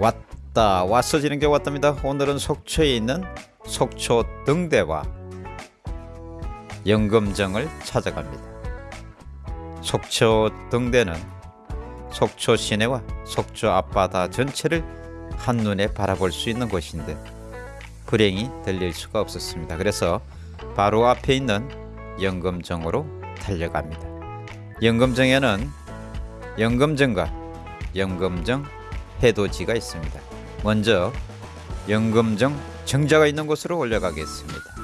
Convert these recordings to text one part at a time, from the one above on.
왔다 왔어지는 게 왔답니다. 오늘은 속초에 있는 속초 등대와 영금정을 찾아갑니다. 속초 등대는 속초 시내와 속초 앞바다 전체를 한눈에 바라볼 수 있는 곳인데 불행히 들릴 수가 없었습니다. 그래서 바로 앞에 있는 영금정으로 달려갑니다. 영금정에는 영금정과 영금정 해돋이가 있습니다. 먼저 영금정 정자가 있는 곳으로 올라가겠습니다.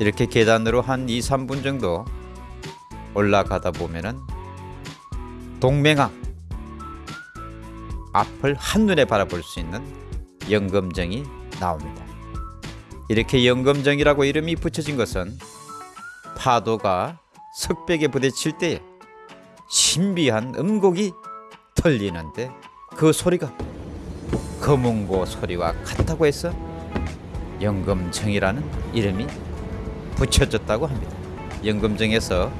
이렇게 계단으로 한 2, 3분 정도 올라가다 보면은 동맹항 앞을 한눈에 바라볼 수 있는 영금정이 나옵니다. 이렇게 영금정이라고 이름이 붙여진 것은 파도가 석백에 부딪힐 때 신비한 음곡이 들리는데 그 소리가 거문고 소리와 같다고 해서 영금정이라는 이름이 붙여졌다고 합니다. 영금정에서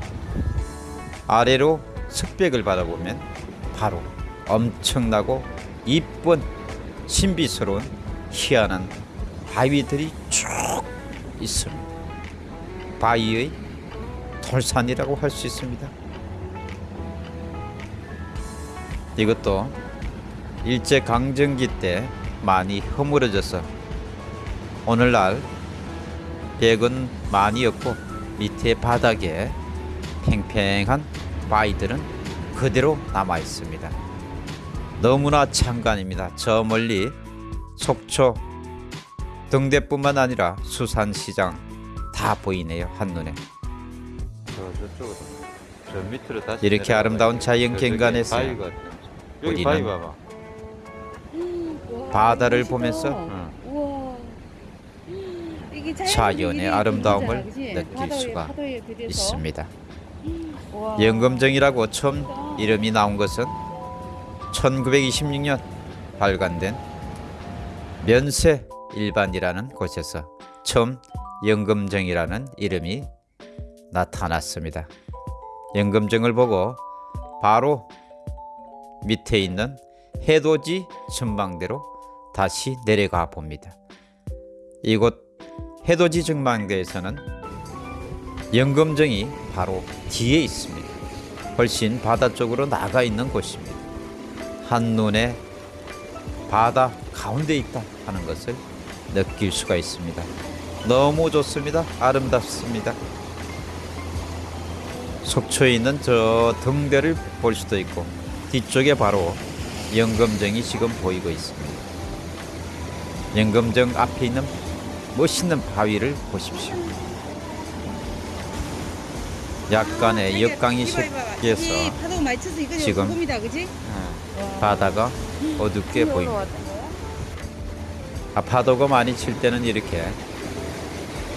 아래로 석백을 바라보면 바로 엄청나고 이쁜 신비스러운 희한한 바위들이 쭉 있습니다. 바위의 돌산이라고 할 수 있습니다. 이것도 일제 강점기 때 많이 허물어져서 오늘날 벽은 많이 없고 밑에 바닥에 팽팽한 바위들은 그대로 남아 있습니다. 너무나 참관입니다. 저 멀리 속초 등대뿐만 아니라 수산시장 다 보이네요 한눈에. 이렇게. 아름다운 자연 경관에서 우리는 바다를. 보면서. 이게 자연의 아름다움을? 느낄 바다에, 수가 바다에. 있습니다. 우와. 영금정이라고 처음 이름이 나온 것은 1926년 발간된 면세 일반이라는 곳에서 처음 영금정이라는 이름이 나타났습니다. 영금정을 보고 바로 밑에 있는 해돋이 전망대로 다시 내려가 봅니다. 이곳 해돋이 전망대에서는 영금정이 바로 뒤에 있습니다. 훨씬 바다 쪽으로 나가 있는 곳입니다. 한눈에 바다 가운데 있다 하는 것을 느낄 수가 있습니다. 너무 좋습니다. 아름답습니다. 속초에 있는 저 등대를 볼 수도 있고 뒤쪽에 바로 영금정이 지금 보이고 있습니다. 영금정 앞에 있는 멋있는 바위를 보십시오. 약간의 역강이 섞여서 지금 소금이다, 그지? 바다가 어둡게 보입니다. 아, 파도가 많이 칠 때는 이렇게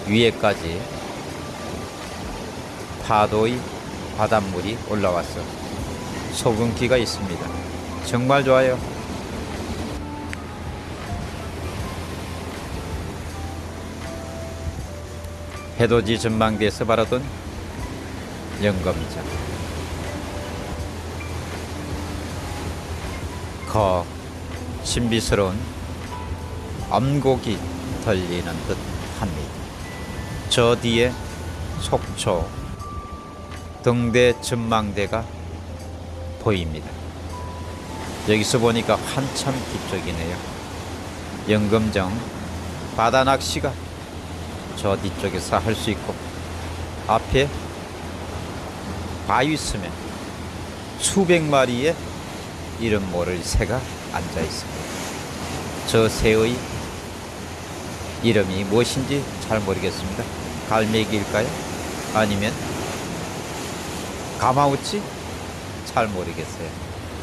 위에까지 파도의 바닷물이 올라와서 소금기가 있습니다. 정말 좋아요. 해돋이 전망대에서 바라던 영검장. 거 신비스러운 암곡이 들리는 듯 합니다. 저 뒤에 속초 등대 전망대가 보입니다. 여기서 보니까 한참 뒤쪽이네요. 영금정 바다 낚시가 저 뒤쪽에서 할 수 있고 앞에 바위 스면 수백 마리의 이름 모를 새가 앉아 있습니다. 저 새의 이름이 무엇인지 잘 모르겠습니다. 갈매기일까요? 아니면 가마우치? 잘 모르겠어요.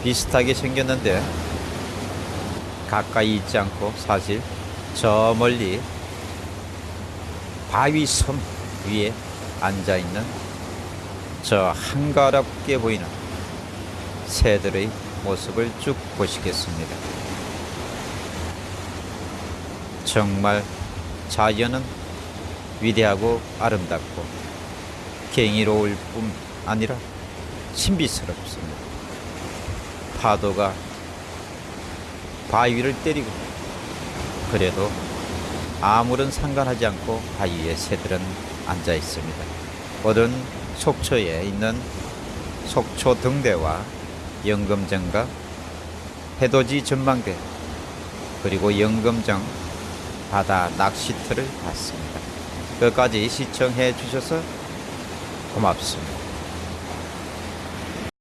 비슷하게 생겼는데 가까이 있지 않고 사실 저 멀리 바위 섬 위에 앉아 있는 저 한가롭게 보이는 새들의 모습을 쭉 보시겠습니다. 정말 자연은 위대하고 아름답고 경이로울 뿐 아니라 신비스럽습니다. 파도가 바위를 때리고 그래도 아무런 상관하지 않고 바위에 새들은 앉아 있습니다. 오늘은 속초에 있는 속초 등대와 영금정과 해돋이 전망대 그리고 영금정 바다 낚시터를 봤습니다. 끝까지 시청해 주셔서 고맙습니다.